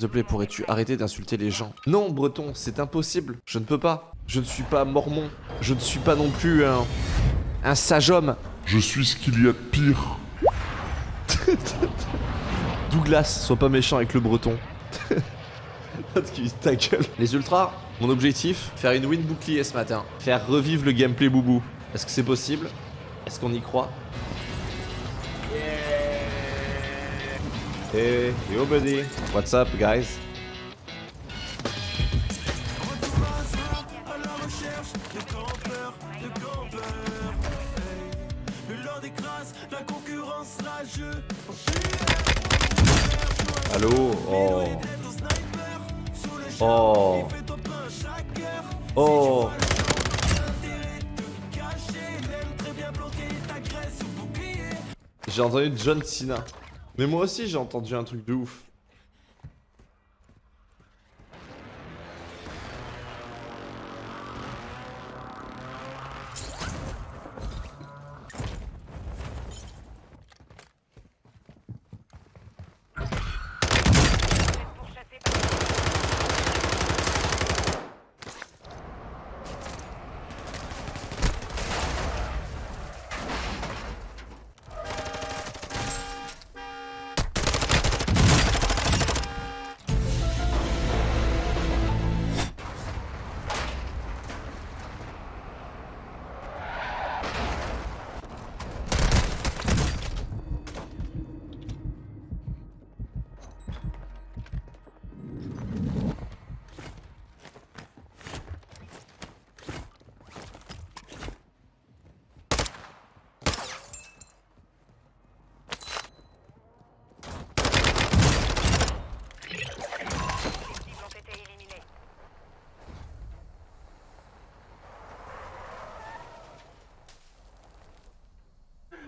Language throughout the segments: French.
S'il te plaît, pourrais-tu arrêter d'insulter les gens? Non, Breton, c'est impossible. Je ne peux pas. Je ne suis pas mormon. Je ne suis pas non plus un... un sage homme. Je suis ce qu'il y a de pire. Douglas, sois pas méchant avec le breton. ta gueule. Les ultras, mon objectif, faire une win bouclier ce matin. Faire revivre le gameplay boubou. Est-ce que c'est possible? Est-ce qu'on y croit? Hey, yo buddy. What's up guys? Allô? Oh. Oh. Oh. J'ai entendu John Cena. Mais moi aussi j'ai entendu un truc de ouf.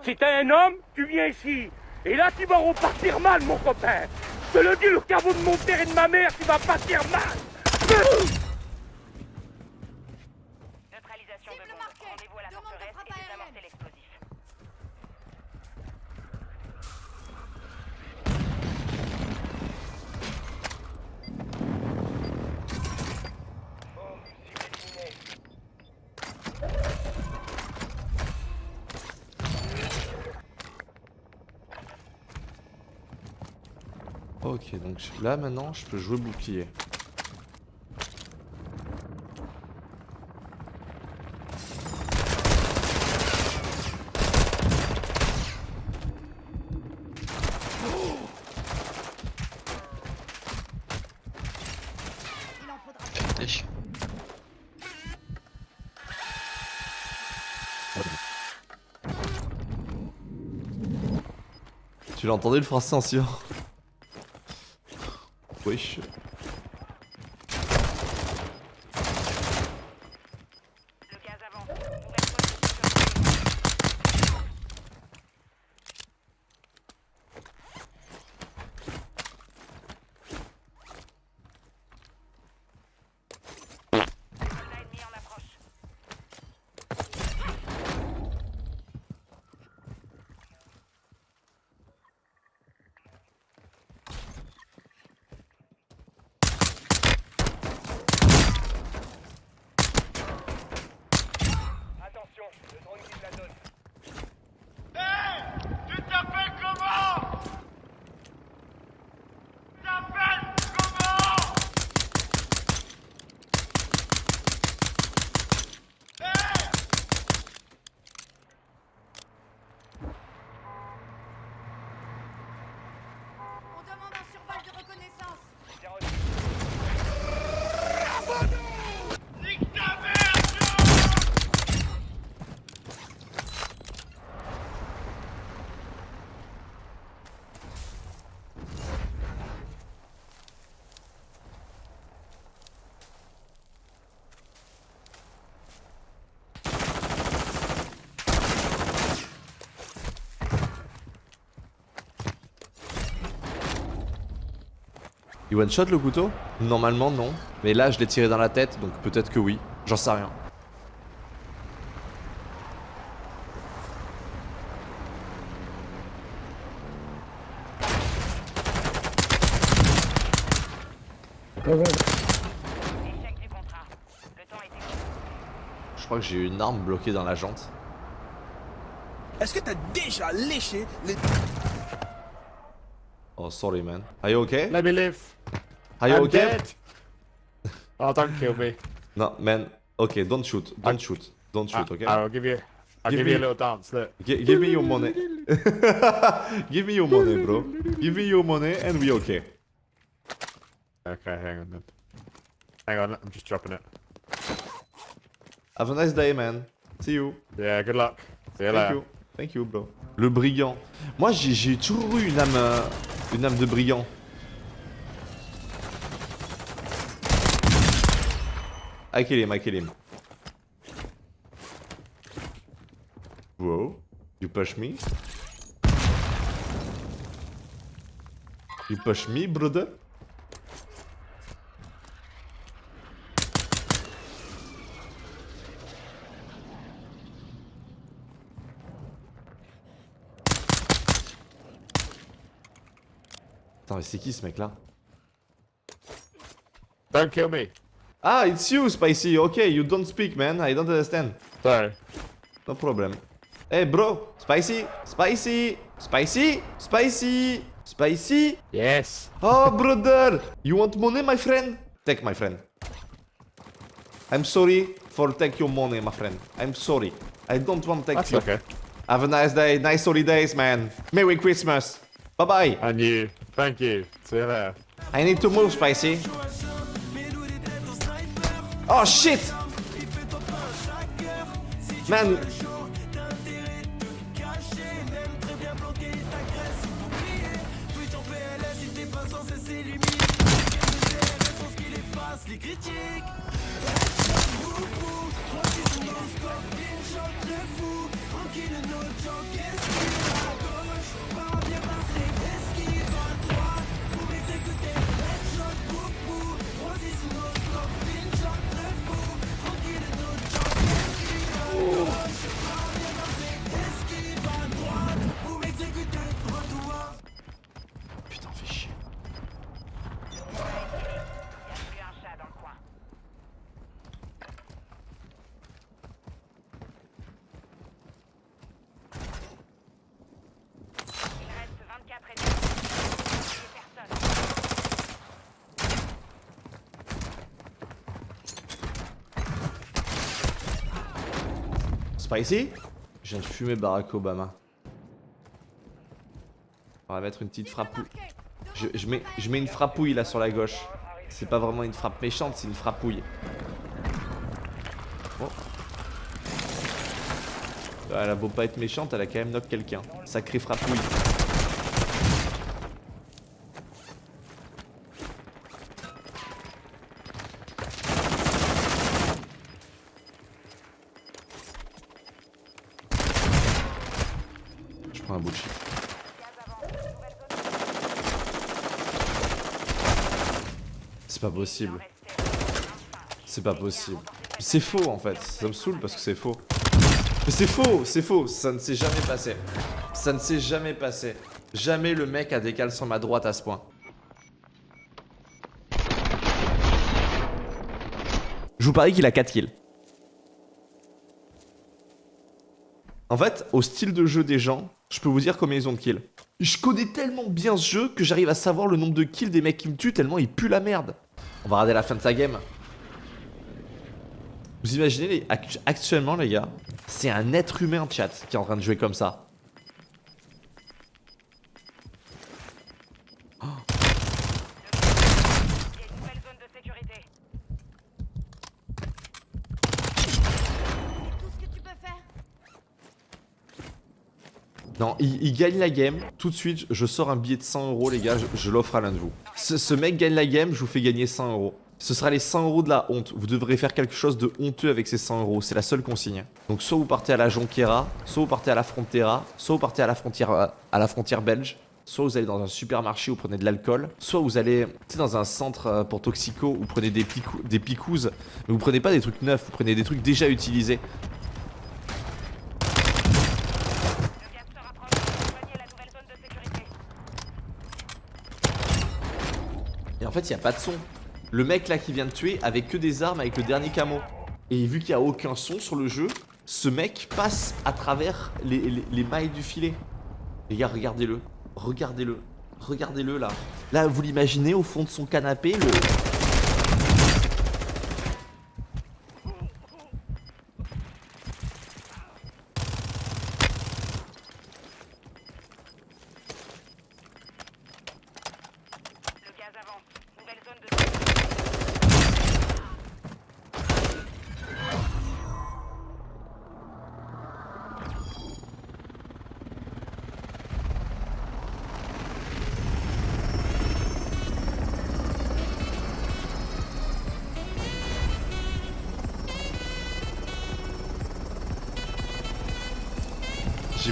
Si t'es un homme, tu viens ici. Et là, tu vas repartir mal, mon copain. Je te le dis, le caveau de mon père et de ma mère, tu vas partir mal. Ok, donc là maintenant je peux jouer bouclier. Tu l'as entendu le français ancien Wesh. Le gaz avance. Nouvelle position. Soldat ennemi en approche. Attention, le drone quitte la zone. Tu t'appelles comment Tu t'appelles comment On demande un survol de reconnaissance. Bien reçu. Nique ta mère, Joe Il one shot le couteau Normalement non. Mais là je l'ai tiré dans la tête donc peut-être que oui. J'en sais rien. Je crois que j'ai une arme bloquée dans la jante. Est-ce que t'as déjà léché les... Oh, sorry, man. Are you okay? Let me live. Are you I'm okay? dead. Oh, don't kill me. No, man. Okay, don't shoot. Don't shoot. Don't shoot, I- okay? I'll give you. I'll Give give, you a little dance. Look. Gi- give me your money. give me your money, bro. Give me your money and we okay. Okay, hang on then. Hang on, I'm just dropping it. Have a nice day, man. See you. Yeah, good luck. See you Thank later. you. Thank you, bro. Le brigand. Moi, j'ai j'ai toujours eu une âme, euh, une âme de brigand. I kill him, I kill him. Whoa. You push me? You push me, brother? Attends, mais c'est qui ce mec là? Don't kill me. Ah, it's you, Spicy. Okay, you don't speak, man. I don't understand. Sorry. No problem. Hey, bro. Spicy. Spicy. Spicy. Spicy. Spicy. Yes. Oh, brother. You want money, my friend? Take, my friend. I'm sorry for take your money, my friend. I'm sorry. I don't want to take That's you. okay. Have a nice day. Nice holidays, man. Merry Christmas. Bye-bye. And you. Thank you. See you there. I need to move, Spicy. Oh, shit. Man, Spicy Je viens de fumer Barack Obama. On va mettre une petite frappouille. Je, mets, une frappouille là sur la gauche. C'est pas vraiment une frappe méchante, c'est une frappouille. Oh. Elle a beau pas être méchante, elle a quand même knock quelqu'un. Sacré frappouille. Je prends un bout de chip. C'est pas possible. C'est pas possible. C'est faux en fait. Ça me saoule parce que c'est faux. Mais c'est faux, c'est faux. Ça ne s'est jamais passé. Ça ne s'est jamais passé. Jamais le mec a décalé sur ma droite à ce point. Je vous parie qu'il a 4 kills. En fait, au style de jeu des gens, je peux vous dire combien ils ont de kills. Je connais tellement bien ce jeu que j'arrive à savoir le nombre de kills des mecs qui me tuent tellement ils puent la merde. On va regarder la fin de sa game. Vous imaginez, actuellement les gars, c'est un être humain chat qui est en train de jouer comme ça. Il y a une nouvelle zone de sécurité. C'est tout ce que tu peux faire. Il, gagne la game. Tout de suite, je sors un billet de 100 euros, les gars. Je, l'offre à l'un de vous. Ce, mec gagne la game, je vous fais gagner 100 euros. Ce sera les 100 euros de la honte. Vous devrez faire quelque chose de honteux avec ces 100 euros. C'est la seule consigne. Donc, soit vous partez à la Jonquera, soit vous partez à la Frontera, soit vous partez à la frontière, à la frontière belge. Soit vous allez dans un supermarché où vous prenez de l'alcool, soit vous allez dans un centre euh, pour toxico où vous prenez des, picou- des mais vous prenez pas des trucs neufs, vous prenez des trucs déjà utilisés. Le gaz se rapproche. Rejoignez la nouvelle zone de sécurité. Et en fait, il n'y a pas de son. Le mec là qui vient de tuer avec que des armes avec le dernier camo. Et vu qu'il n'y a aucun son sur le jeu, ce mec passe à travers les, les- les mailles du filet. Les gars, regardez-le. Regardez-le. Regardez-le là. Là, vous l'imaginez au fond de son canapé. Le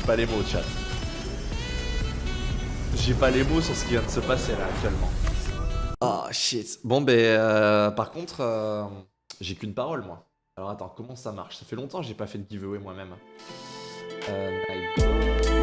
J'ai pas les mots, chat. J'ai pas les mots sur ce qui vient de se passer là actuellement. Ah shit. Bon ben euh, par contre euh, j'ai qu'une parole moi. Alors attends comment ça marche? Ça fait longtemps que j'ai pas fait de giveaway moi-même. Euh.